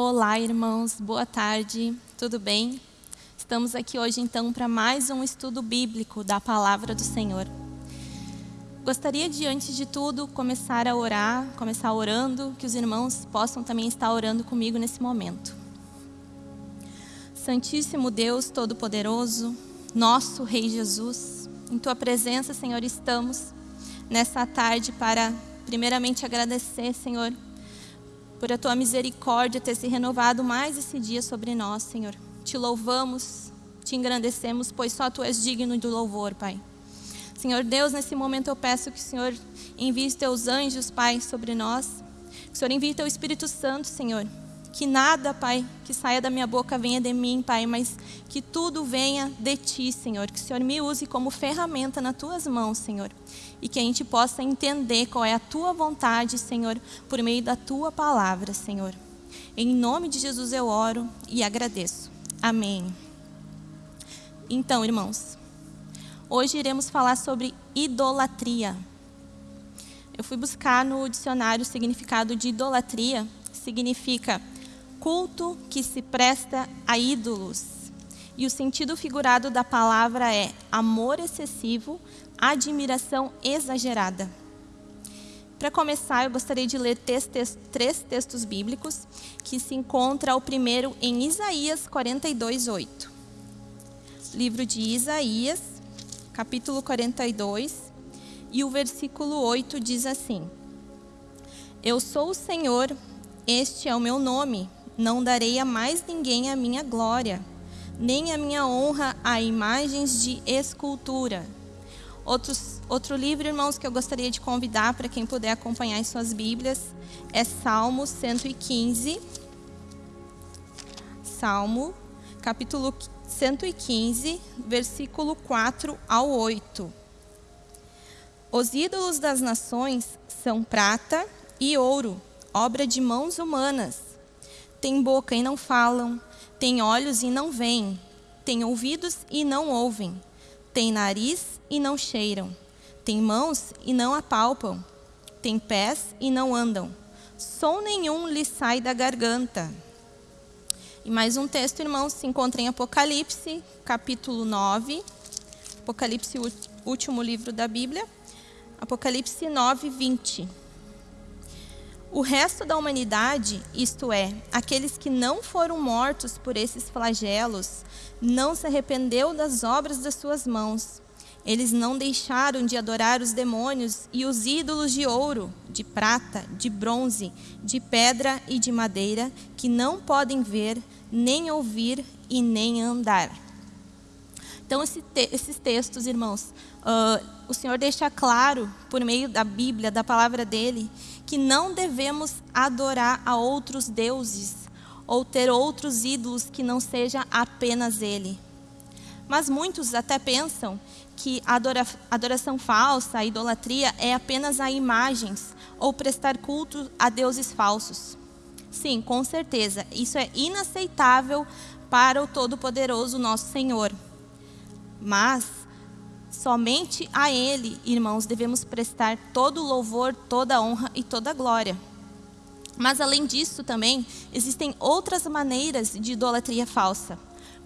Olá, irmãos, boa tarde, tudo bem? Estamos aqui hoje então para mais um estudo bíblico da palavra do Senhor. Gostaria de, antes de tudo, começar a orar, começar orando, que os irmãos possam também estar orando comigo nesse momento. Santíssimo Deus Todo-Poderoso, nosso Rei Jesus, em Tua presença, Senhor, estamos nessa tarde para, primeiramente, agradecer, Senhor, por a Tua misericórdia ter se renovado mais esse dia sobre nós, Senhor. Te louvamos, te engrandecemos, pois só Tu és digno do louvor, Pai. Senhor Deus, nesse momento eu peço que o Senhor envie os teus anjos, Pai, sobre nós. Que o Senhor envie teu Espírito Santo, Senhor. Que nada, Pai, que saia da minha boca venha de mim, Pai, mas que tudo venha de Ti, Senhor. Que o Senhor me use como ferramenta nas Tuas mãos, Senhor. E que a gente possa entender qual é a Tua vontade, Senhor, por meio da Tua palavra, Senhor. Em nome de Jesus eu oro e agradeço. Amém. Então, irmãos, Hoje iremos falar sobre idolatria. Eu fui buscar no dicionário o significado de idolatria. Significa culto que se presta a ídolos. E o sentido figurado da palavra é amor excessivo, admiração exagerada. Para começar, eu gostaria de ler três textos bíblicos, que se encontra o primeiro em Isaías 42, 8. Livro de Isaías, capítulo 42, e o versículo 8 diz assim: Eu sou o Senhor, este é o meu nome, não darei a mais ninguém a minha glória, nem a minha honra a imagens de escultura. Outros, outro livro, irmãos, que eu gostaria de convidar para quem puder acompanhar em suas Bíblias é Salmo 115. Salmo, capítulo 115, versículo 4 ao 8. Os ídolos das nações são prata e ouro, obra de mãos humanas. Têm boca e não falam, têm olhos e não veem, têm ouvidos e não ouvem, têm nariz e não cheiram, têm mãos e não apalpam, têm pés e não andam. Som nenhum lhes sai da garganta e mais um texto, irmãos, se encontra em Apocalipse, capítulo 9. Apocalipse, último livro da Bíblia. Apocalipse 9, 20. O resto da humanidade, isto é, aqueles que não foram mortos por esses flagelos, não se arrependeu das obras das suas mãos. Eles não deixaram de adorar os demônios e os ídolos de ouro, de prata, de bronze, de pedra e de madeira, que não podem ver, nem ouvir e nem andar. Então, esse te esses textos, irmãos, uh, o Senhor deixa claro, por meio da Bíblia, da palavra dele, que não devemos adorar a outros deuses ou ter outros ídolos que não seja apenas ele. Mas muitos até pensam que a adoração falsa, a idolatria, é apenas a imagens ou prestar culto a deuses falsos. Sim, com certeza. Isso é inaceitável para o Todo-Poderoso nosso Senhor. Mas somente a Ele, irmãos, devemos prestar todo o louvor, toda a honra e toda a glória. Mas além disso também, existem outras maneiras de idolatria falsa.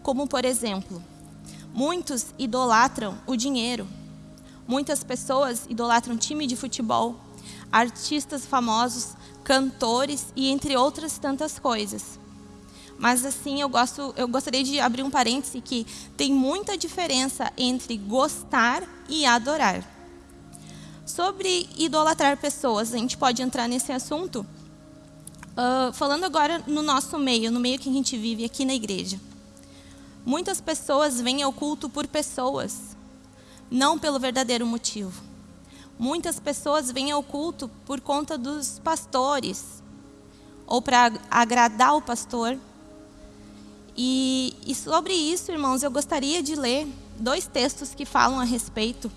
Como, por exemplo, muitos idolatram o dinheiro. Muitas pessoas idolatram time de futebol, artistas famosos cantores e entre outras tantas coisas. Mas assim, eu, gosto, eu gostaria de abrir um parêntese que tem muita diferença entre gostar e adorar. Sobre idolatrar pessoas, a gente pode entrar nesse assunto uh, falando agora no nosso meio, no meio que a gente vive aqui na igreja. Muitas pessoas vêm ao culto por pessoas, não pelo verdadeiro motivo. Muitas pessoas vêm ao culto por conta dos pastores, ou para agradar o pastor. E, e sobre isso, irmãos, eu gostaria de ler dois textos que falam a respeito.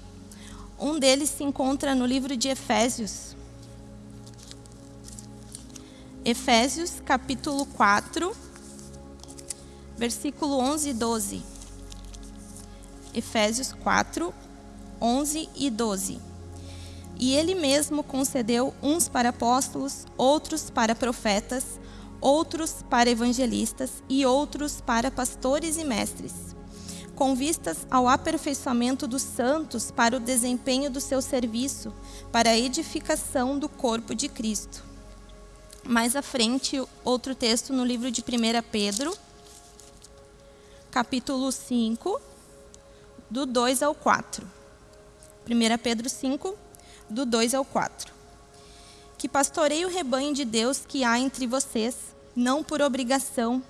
Um deles se encontra no livro de Efésios. Efésios, capítulo 4, versículo 11 e 12. Efésios 4, 11 e 12. E ele mesmo concedeu uns para apóstolos, outros para profetas, outros para evangelistas e outros para pastores e mestres, com vistas ao aperfeiçoamento dos santos para o desempenho do seu serviço, para a edificação do corpo de Cristo. Mais à frente, outro texto no livro de 1 Pedro, capítulo 5, do 2 ao 4. 1 Pedro 5, do 2 ao 4. Que pastorei o rebanho de Deus que há entre vocês, não por obrigação,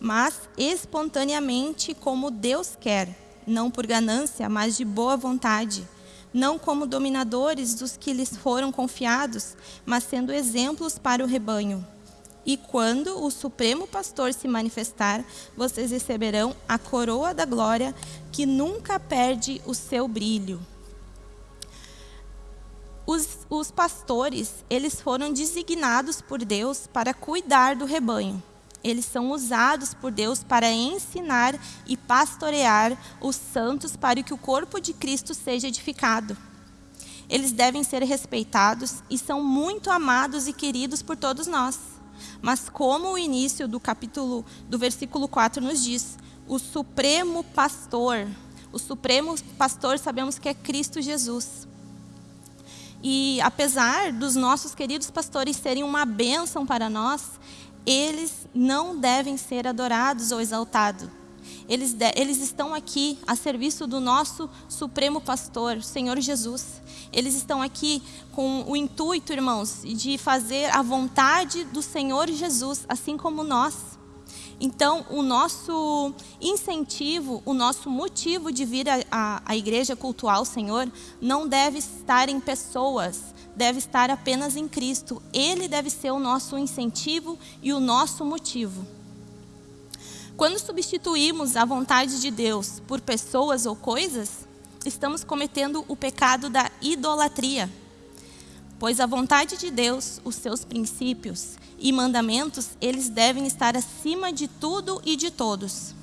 mas espontaneamente como Deus quer, não por ganância, mas de boa vontade, não como dominadores dos que lhes foram confiados, mas sendo exemplos para o rebanho. E quando o Supremo Pastor se manifestar, vocês receberão a coroa da glória que nunca perde o seu brilho. Os, os pastores, eles foram designados por Deus para cuidar do rebanho. Eles são usados por Deus para ensinar e pastorear os santos para que o corpo de Cristo seja edificado. Eles devem ser respeitados e são muito amados e queridos por todos nós. Mas como o início do capítulo do versículo 4 nos diz, o supremo pastor, o supremo pastor sabemos que é Cristo Jesus. E apesar dos nossos queridos pastores serem uma bênção para nós, eles não devem ser adorados ou exaltados. Eles, eles estão aqui a serviço do nosso Supremo Pastor, Senhor Jesus. Eles estão aqui com o intuito, irmãos, de fazer a vontade do Senhor Jesus, assim como nós. Então, o nosso incentivo, o nosso motivo de vir à igreja cultuar o Senhor não deve estar em pessoas, deve estar apenas em Cristo. Ele deve ser o nosso incentivo e o nosso motivo. Quando substituímos a vontade de Deus por pessoas ou coisas, estamos cometendo o pecado da idolatria. Pois a vontade de Deus, os seus princípios e mandamentos, eles devem estar acima de tudo e de todos.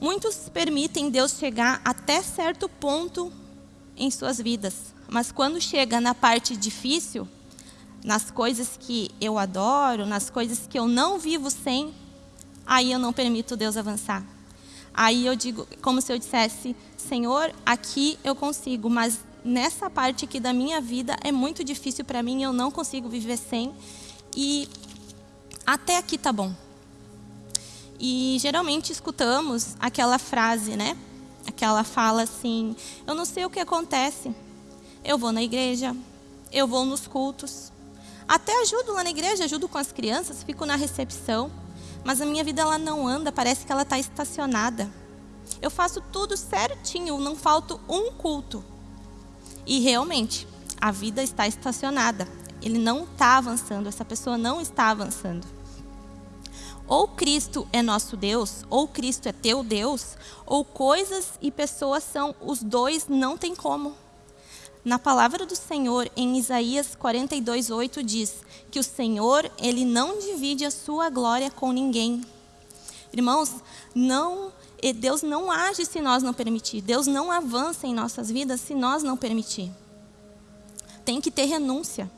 Muitos permitem Deus chegar até certo ponto em suas vidas, mas quando chega na parte difícil, nas coisas que eu adoro, nas coisas que eu não vivo sem, aí eu não permito Deus avançar. Aí eu digo, como se eu dissesse, Senhor, aqui eu consigo, mas nessa parte aqui da minha vida é muito difícil para mim, eu não consigo viver sem. E até aqui tá bom. E geralmente escutamos aquela frase, né? Aquela fala assim: eu não sei o que acontece. Eu vou na igreja, eu vou nos cultos, até ajudo lá na igreja, ajudo com as crianças, fico na recepção, mas a minha vida ela não anda, parece que ela está estacionada. Eu faço tudo certinho, não falto um culto. E realmente, a vida está estacionada. Ele não está avançando, essa pessoa não está avançando. Ou Cristo é nosso Deus, ou Cristo é teu Deus, ou coisas e pessoas são os dois, não tem como. Na palavra do Senhor, em Isaías 42:8 diz que o Senhor, ele não divide a sua glória com ninguém. Irmãos, não Deus não age se nós não permitir. Deus não avança em nossas vidas se nós não permitir. Tem que ter renúncia.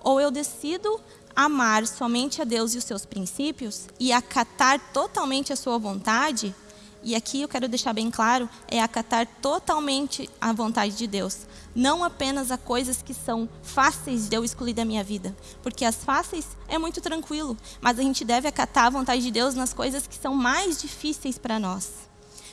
Ou eu decido amar somente a Deus e os seus princípios e acatar totalmente a sua vontade, e aqui eu quero deixar bem claro, é acatar totalmente a vontade de Deus. Não apenas a coisas que são fáceis de eu excluir da minha vida. Porque as fáceis é muito tranquilo. Mas a gente deve acatar a vontade de Deus nas coisas que são mais difíceis para nós.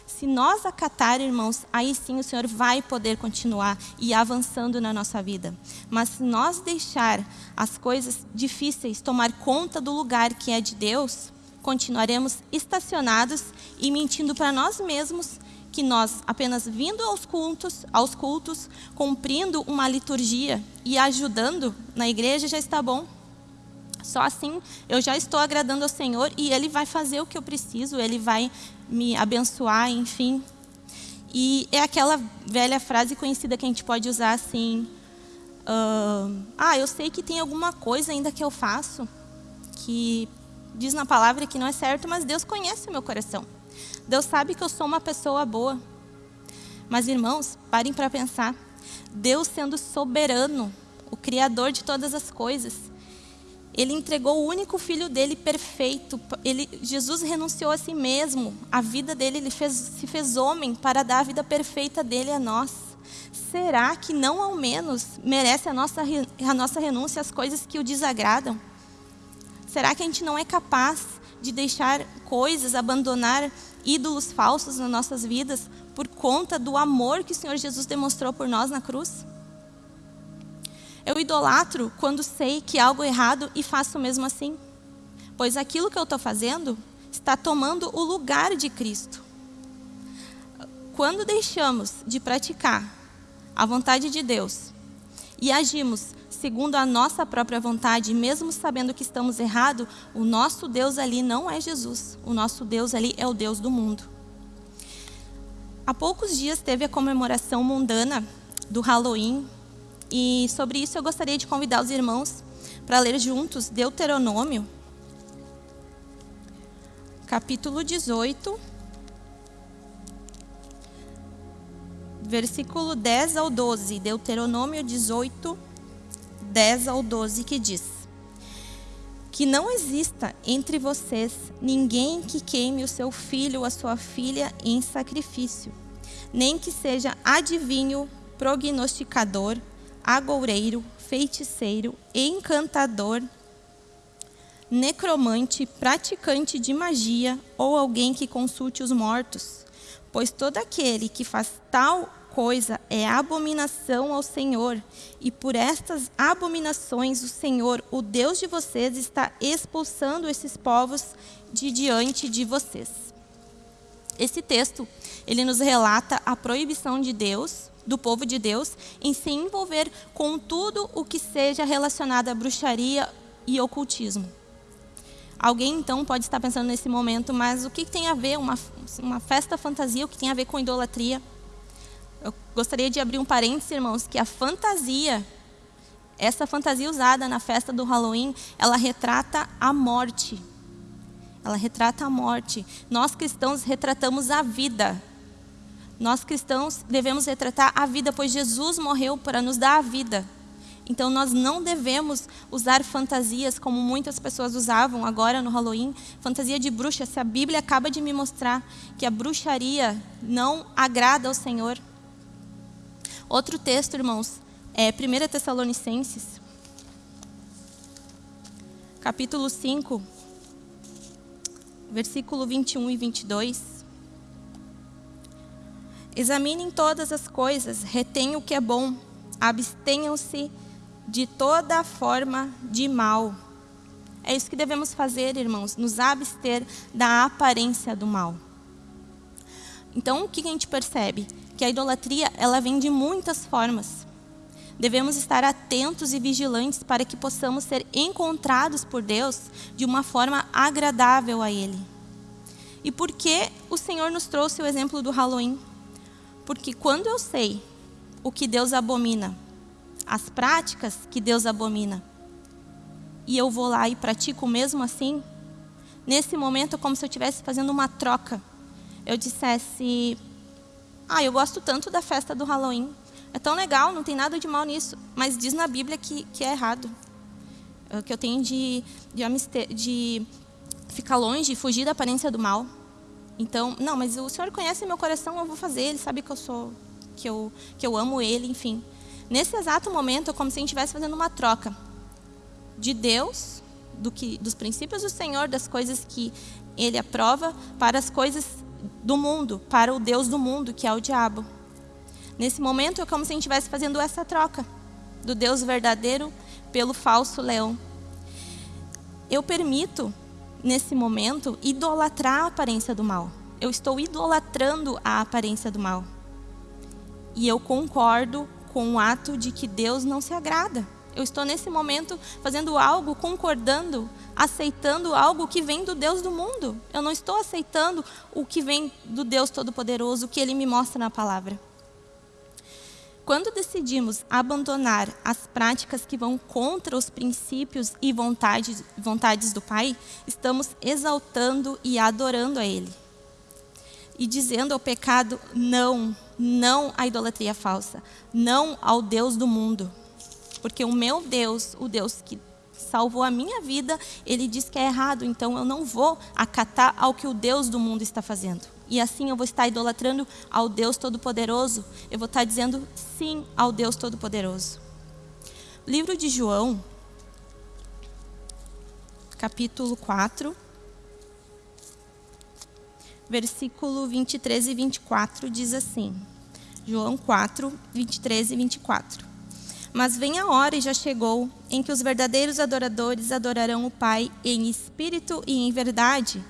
Se nós acatar, irmãos, aí sim o Senhor vai poder continuar e avançando na nossa vida. Mas se nós deixar as coisas difíceis tomar conta do lugar que é de Deus, continuaremos estacionados e mentindo para nós mesmos que nós apenas vindo aos cultos, aos cultos, cumprindo uma liturgia e ajudando na igreja já está bom. Só assim eu já estou agradando ao Senhor e Ele vai fazer o que eu preciso, Ele vai me abençoar, enfim. E é aquela velha frase conhecida que a gente pode usar assim: uh, Ah, eu sei que tem alguma coisa ainda que eu faço que diz na palavra que não é certo, mas Deus conhece o meu coração. Deus sabe que eu sou uma pessoa boa. Mas, irmãos, parem para pensar. Deus sendo soberano, o Criador de todas as coisas, Ele entregou o único filho dele perfeito. Ele, Jesus renunciou a si mesmo. A vida dele, ele fez, se fez homem para dar a vida perfeita dele a nós. Será que não ao menos merece a nossa, a nossa renúncia às coisas que o desagradam? Será que a gente não é capaz de deixar coisas, abandonar ídolos falsos nas nossas vidas por conta do amor que o Senhor Jesus demonstrou por nós na cruz? Eu idolatro quando sei que algo é errado e faço mesmo assim. Pois aquilo que eu estou fazendo está tomando o lugar de Cristo. Quando deixamos de praticar a vontade de Deus e agimos segundo a nossa própria vontade, mesmo sabendo que estamos errados, o nosso Deus ali não é Jesus. O nosso Deus ali é o Deus do mundo. Há poucos dias teve a comemoração mundana do Halloween, e sobre isso eu gostaria de convidar os irmãos para ler juntos Deuteronômio, capítulo 18, versículo 10 ao 12. Deuteronômio 18, 10 ao 12, que diz: Que não exista entre vocês ninguém que queime o seu filho ou a sua filha em sacrifício, nem que seja adivinho, prognosticador, agoureiro, feiticeiro, encantador, necromante, praticante de magia ou alguém que consulte os mortos. Pois todo aquele que faz tal coisa é abominação ao Senhor, e por estas abominações o Senhor, o Deus de vocês, está expulsando esses povos de diante de vocês. Esse texto, ele nos relata a proibição de Deus do povo de Deus em se envolver com tudo o que seja relacionado à bruxaria e ocultismo. Alguém então pode estar pensando nesse momento, mas o que tem a ver uma, uma festa fantasia, o que tem a ver com idolatria? Eu gostaria de abrir um parênteses, irmãos, que a fantasia, essa fantasia usada na festa do Halloween, ela retrata a morte. Ela retrata a morte. Nós cristãos retratamos a vida. Nós cristãos devemos retratar a vida, pois Jesus morreu para nos dar a vida. Então nós não devemos usar fantasias como muitas pessoas usavam agora no Halloween, fantasia de bruxa. Se a Bíblia acaba de me mostrar que a bruxaria não agrada ao Senhor. Outro texto, irmãos, é 1 Tessalonicenses, capítulo 5, versículo 21 e 22. Examinem todas as coisas, retenham o que é bom, abstenham-se de toda forma de mal. É isso que devemos fazer, irmãos, nos abster da aparência do mal. Então, o que a gente percebe? Que a idolatria, ela vem de muitas formas. Devemos estar atentos e vigilantes para que possamos ser encontrados por Deus de uma forma agradável a Ele. E por que o Senhor nos trouxe o exemplo do Halloween? Porque quando eu sei o que Deus abomina, as práticas que Deus abomina, e eu vou lá e pratico mesmo assim, nesse momento é como se eu estivesse fazendo uma troca. Eu dissesse, ah, eu gosto tanto da festa do Halloween, é tão legal, não tem nada de mal nisso, mas diz na Bíblia que, que é errado. Que eu tenho de, de, de ficar longe, fugir da aparência do mal. Então, não, mas o Senhor conhece meu coração, eu vou fazer, Ele sabe que eu sou, que eu, que eu amo Ele, enfim. Nesse exato momento, é como se a gente estivesse fazendo uma troca de Deus, do que, dos princípios do Senhor, das coisas que Ele aprova, para as coisas do mundo, para o Deus do mundo, que é o diabo. Nesse momento, é como se a gente estivesse fazendo essa troca do Deus verdadeiro pelo falso leão. Eu permito nesse momento, idolatrar a aparência do mal. Eu estou idolatrando a aparência do mal. E eu concordo com o ato de que Deus não se agrada. Eu estou nesse momento fazendo algo, concordando, aceitando algo que vem do Deus do mundo. Eu não estou aceitando o que vem do Deus Todo-Poderoso, o que Ele me mostra na palavra. Quando decidimos abandonar as práticas que vão contra os princípios e vontades, vontades do Pai, estamos exaltando e adorando a Ele. E dizendo ao pecado não, não à idolatria falsa, não ao Deus do mundo. Porque o meu Deus, o Deus que salvou a minha vida, ele diz que é errado, então eu não vou acatar ao que o Deus do mundo está fazendo. E assim eu vou estar idolatrando ao Deus Todo-Poderoso, eu vou estar dizendo sim ao Deus Todo-Poderoso. Livro de João, capítulo 4, versículo 23 e 24 diz assim: João 4, 23 e 24. Mas vem a hora e já chegou em que os verdadeiros adoradores adorarão o Pai em espírito e em verdade,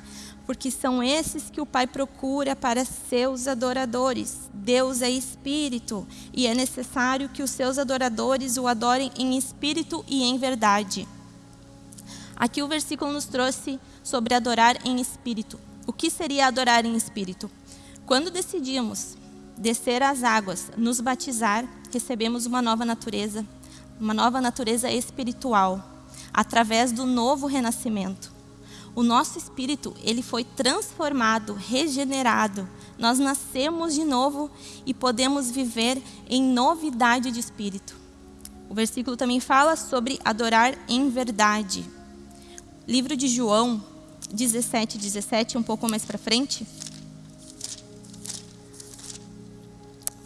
porque são esses que o Pai procura para seus adoradores. Deus é espírito e é necessário que os seus adoradores o adorem em espírito e em verdade. Aqui o versículo nos trouxe sobre adorar em espírito. O que seria adorar em espírito? Quando decidimos descer às águas, nos batizar, recebemos uma nova natureza, uma nova natureza espiritual, através do novo renascimento. O nosso espírito, ele foi transformado, regenerado. Nós nascemos de novo e podemos viver em novidade de espírito. O versículo também fala sobre adorar em verdade. Livro de João 17, 17, um pouco mais para frente,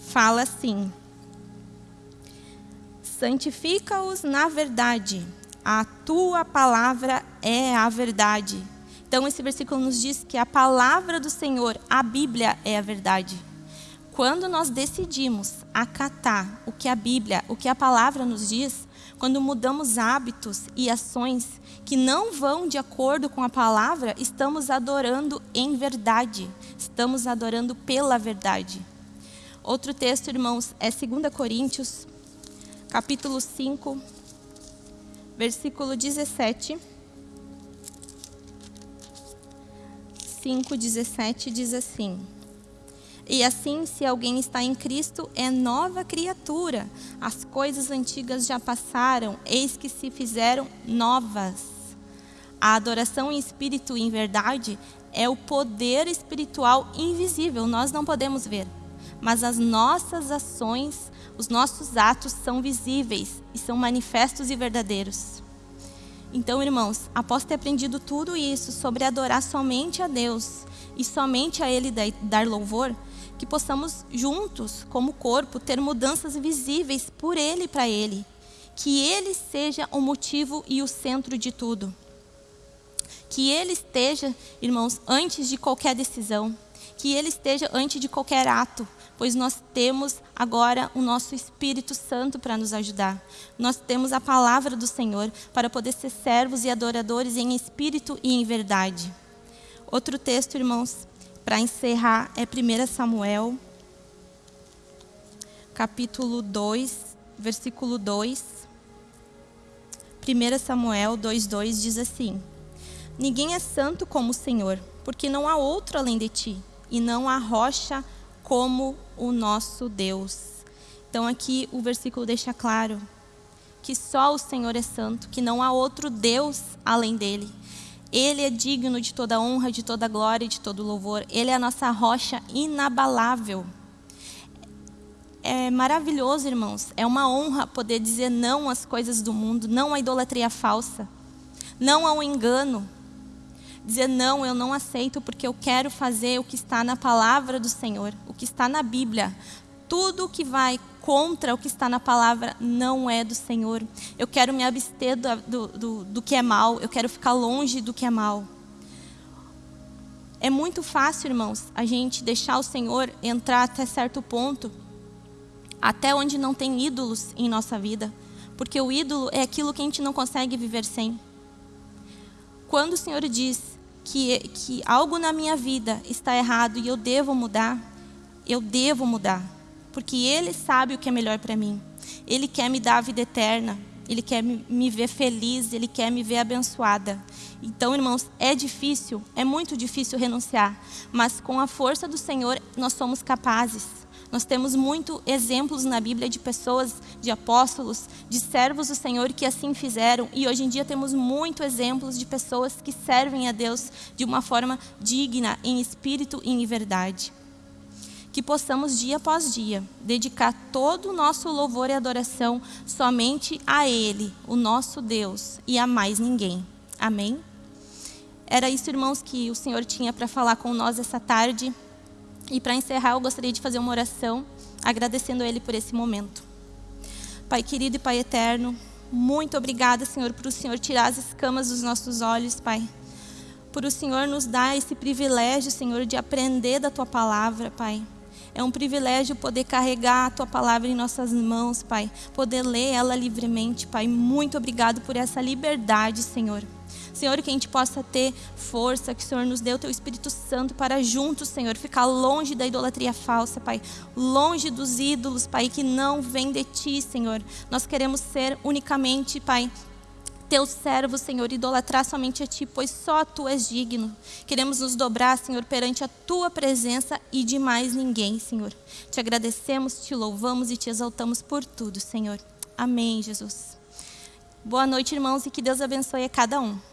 fala assim: santifica-os na verdade, a tua palavra é a verdade. Então, esse versículo nos diz que a palavra do Senhor, a Bíblia, é a verdade. Quando nós decidimos acatar o que a Bíblia, o que a palavra nos diz, quando mudamos hábitos e ações que não vão de acordo com a palavra, estamos adorando em verdade, estamos adorando pela verdade. Outro texto, irmãos, é 2 Coríntios capítulo 5, versículo 17. 5, 17 diz assim: E assim, se alguém está em Cristo, é nova criatura. As coisas antigas já passaram, eis que se fizeram novas. A adoração em espírito e em verdade é o poder espiritual invisível, nós não podemos ver, mas as nossas ações os nossos atos são visíveis e são manifestos e verdadeiros. Então, irmãos, após ter aprendido tudo isso sobre adorar somente a Deus e somente a Ele dar louvor, que possamos juntos, como corpo, ter mudanças visíveis por Ele e para Ele. Que Ele seja o motivo e o centro de tudo. Que Ele esteja, irmãos, antes de qualquer decisão. Que Ele esteja antes de qualquer ato pois nós temos agora o nosso Espírito Santo para nos ajudar. Nós temos a palavra do Senhor para poder ser servos e adoradores em espírito e em verdade. Outro texto, irmãos, para encerrar é 1 Samuel, capítulo 2, versículo 2. 1 Samuel 2,2 diz assim: Ninguém é santo como o Senhor, porque não há outro além de ti, e não há rocha como o nosso Deus. Então aqui o versículo deixa claro que só o Senhor é santo, que não há outro Deus além dele. Ele é digno de toda honra, de toda glória e de todo louvor. Ele é a nossa rocha inabalável. É maravilhoso, irmãos. É uma honra poder dizer não às coisas do mundo, não à idolatria falsa, não ao engano, dizer não, eu não aceito porque eu quero fazer o que está na palavra do Senhor, o que está na Bíblia. Tudo que vai contra o que está na palavra não é do Senhor. Eu quero me abster do, do, do, que é mal, eu quero ficar longe do que é mal. É muito fácil, irmãos, a gente deixar o Senhor entrar até certo ponto, até onde não tem ídolos em nossa vida, porque o ídolo é aquilo que a gente não consegue viver sem. Quando o Senhor diz que, que algo na minha vida está errado e eu devo mudar, eu devo mudar. Porque Ele sabe o que é melhor para mim. Ele quer me dar a vida eterna. Ele quer me ver feliz, Ele quer me ver abençoada. Então, irmãos, é difícil, é muito difícil renunciar. Mas com a força do Senhor, nós somos capazes. Nós temos muito exemplos na Bíblia de pessoas, de apóstolos, de servos do Senhor que assim fizeram. E hoje em dia temos muito exemplos de pessoas que servem a Deus de uma forma digna, em espírito e em verdade. que possamos dia após dia dedicar todo o nosso louvor e adoração somente a Ele, o nosso Deus, e a mais ninguém. Amém? Era isso, irmãos, que o Senhor tinha para falar com nós essa tarde. E para encerrar, eu gostaria de fazer uma oração, agradecendo a Ele por esse momento. Pai querido e Pai eterno, muito obrigada, Senhor, por o Senhor tirar as escamas dos nossos olhos, Pai. Por o Senhor nos dar esse privilégio, Senhor, de aprender da Tua palavra, Pai. É um privilégio poder carregar a Tua palavra em nossas mãos, Pai. Poder ler ela livremente, Pai. Muito obrigado por essa liberdade, Senhor. Senhor, que a gente possa ter força, que o Senhor nos dê o Teu Espírito Santo para juntos, Senhor, ficar longe da idolatria falsa, Pai. Longe dos ídolos, Pai, que não vem de Ti, Senhor. Nós queremos ser unicamente, Pai, teus servos, Senhor, idolatrar somente a Ti, pois só Tu és digno. Queremos nos dobrar, Senhor, perante a Tua presença e de mais ninguém, Senhor. Te agradecemos, Te louvamos e Te exaltamos por tudo, Senhor. Amém, Jesus. Boa noite, irmãos, e que Deus abençoe a cada um.